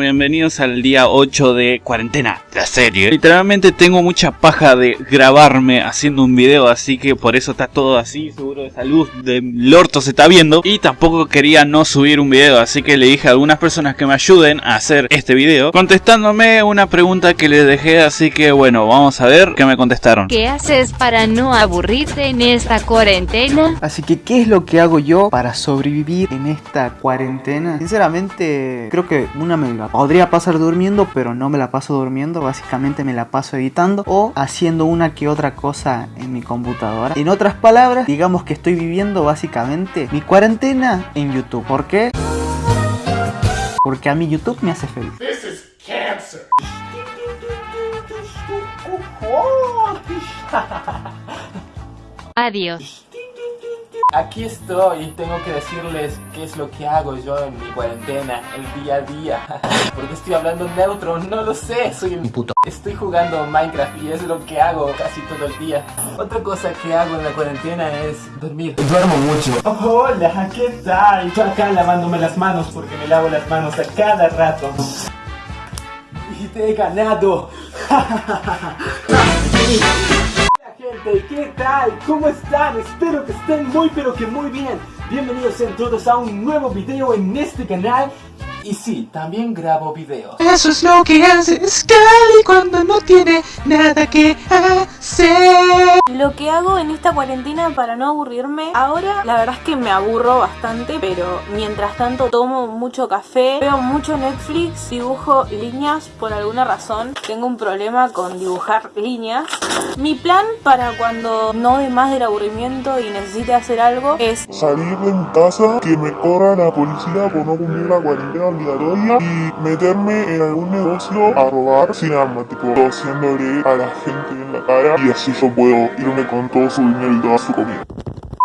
Bienvenidos al día 8 de cuarentena, la serie. Literalmente tengo mucha paja de grabarme haciendo un video, así que por eso está todo así. Seguro esa luz del orto se está viendo. Y tampoco quería no subir un video, así que le dije a algunas personas que me ayuden a hacer este video. Contestándome una pregunta que les dejé, así que bueno, vamos a ver qué me contestaron. ¿Qué haces para no aburrirte en esta cuarentena? Así que, ¿qué es lo que hago yo para sobrevivir en esta cuarentena? Sinceramente, creo que una me la podría pasar durmiendo, pero no me la paso durmiendo. Básicamente me la paso editando o haciendo una que otra cosa en mi computadora. En otras palabras, digamos que estoy viviendo básicamente mi cuarentena en YouTube. ¿Por qué? Porque a mí YouTube me hace feliz. Adiós. Aquí estoy y tengo que decirles qué es lo que hago yo en mi cuarentena, el día a día. Porque estoy hablando neutro, no lo sé, soy un puto. Estoy jugando Minecraft y es lo que hago casi todo el día. Otra cosa que hago en la cuarentena es dormir. Duermo mucho. Hola, ¿qué tal? Yo acá lavándome las manos porque me lavo las manos a cada rato. Y te he ganado. ¿qué tal? ¿Cómo están? Espero que estén muy pero que muy bien Bienvenidos sean todos a un nuevo video en este canal Y sí, también grabo videos Eso es lo que hace Scully cuando no tiene nada que hacer. Lo que hago en esta cuarentena para no aburrirme, ahora la verdad es que me aburro bastante, pero mientras tanto tomo mucho café, veo mucho Netflix, dibujo líneas por alguna razón, tengo un problema con dibujar líneas. Mi plan para cuando no de más del aburrimiento y necesite hacer algo es salir de mi casa, que me corra la policía por no cumplir la cuarentena obligatoria y meterme en algún negocio a robar sin arma, tipo tosiéndole a la gente en la cara y así yo puedo irme con todo su dinero y toda su comida.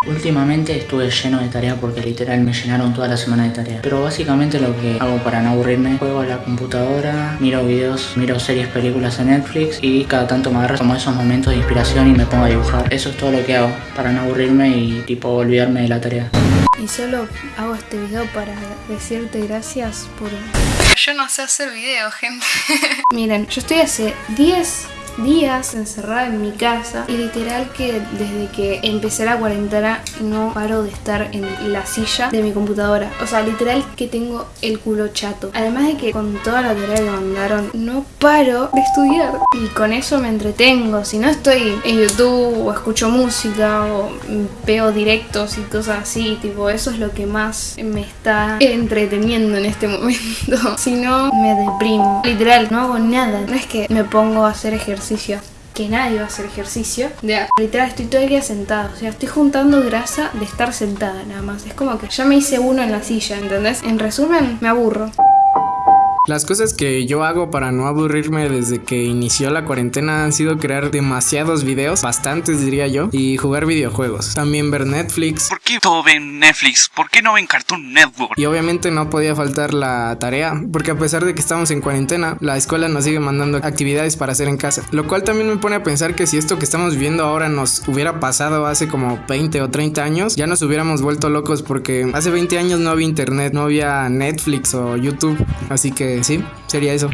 Últimamente estuve lleno de tareas porque literal me llenaron toda la semana de tareas. Pero básicamente lo que hago para no aburrirme, juego a la computadora, miro videos, miro series, películas en Netflix y cada tanto me agarro como esos momentos de inspiración y me pongo a dibujar. Eso es todo lo que hago para no aburrirme y tipo olvidarme de la tarea. Y solo hago este video para decirte gracias por... Yo no sé hacer videos, gente. Miren, yo estoy hace 10 días encerrada en mi casa y literal que desde que empecé la cuarentena no paro de estar en la silla de mi computadora. O sea, literal que tengo el culo chato. Además de que con toda la tarea que mandaron no paro de estudiar y con eso me entretengo. Si no estoy en YouTube o escucho música o veo directos y cosas así, tipo eso es lo que más me está entreteniendo en este momento. si no, me deprimo. Literal, no hago nada. No es que me pongo a hacer ejercicio que nadie va a hacer ejercicio. Ya, literal estoy todo el día sentado. O sea, estoy juntando grasa de estar sentada nada más. Es como que ya me hice uno en la silla, ¿entendés? En resumen, me aburro. Las cosas que yo hago para no aburrirme desde que inició la cuarentena han sido crear demasiados videos, bastantes diría yo, y jugar videojuegos. También ver Netflix. ¿Por qué todo ven Netflix? ¿Por qué no ven Cartoon Network? Y obviamente no podía faltar la tarea, porque a pesar de que estamos en cuarentena, la escuela nos sigue mandando actividades para hacer en casa. Lo cual también me pone a pensar que si esto que estamos viendo ahora nos hubiera pasado hace como 20 o 30 años, ya nos hubiéramos vuelto locos porque hace 20 años no había internet, no había Netflix o YouTube. Así que sí, sería eso.